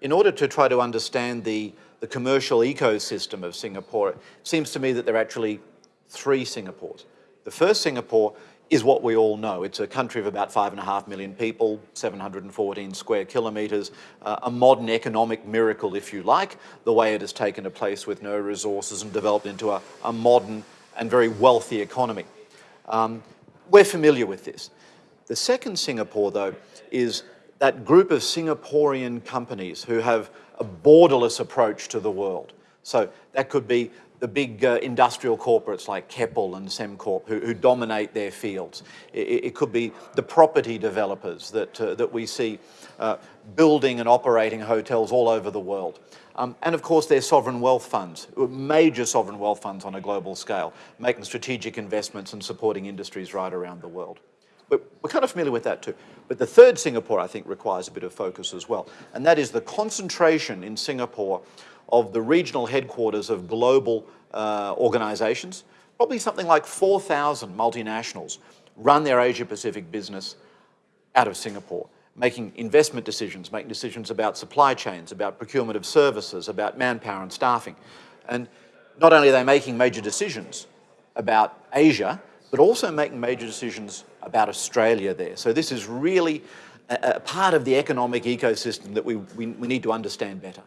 in order to try to understand the, the commercial ecosystem of Singapore, it seems to me that there are actually three Singapores. The first Singapore is what we all know. It's a country of about five and a half million people, 714 square kilometres, uh, a modern economic miracle, if you like, the way it has taken a place with no resources and developed into a, a modern and very wealthy economy. Um, we're familiar with this. The second Singapore, though, is that group of Singaporean companies who have a borderless approach to the world. So that could be the big uh, industrial corporates like Keppel and Sembcorp who, who dominate their fields. It, it, could be the property developers that, uh, that we see uh, building and operating hotels all over the world. Um, and of course their sovereign wealth funds, major sovereign wealth funds on a global scale, making strategic investments and supporting industries right around the world. We're kind of familiar with that too. But the third Singapore, I think, requires a bit of focus as well. And that is the concentration in Singapore of the regional headquarters of global uh, organizations. Probably something like 4,000 multinationals run their Asia-Pacific business out of Singapore, making investment decisions, making decisions about supply chains, about procurement of services, about manpower and staffing. And not only are they making major decisions about Asia, but also making major decisions about Australia there. So this is really a, a part of the economic ecosystem that we, we, we need to understand better.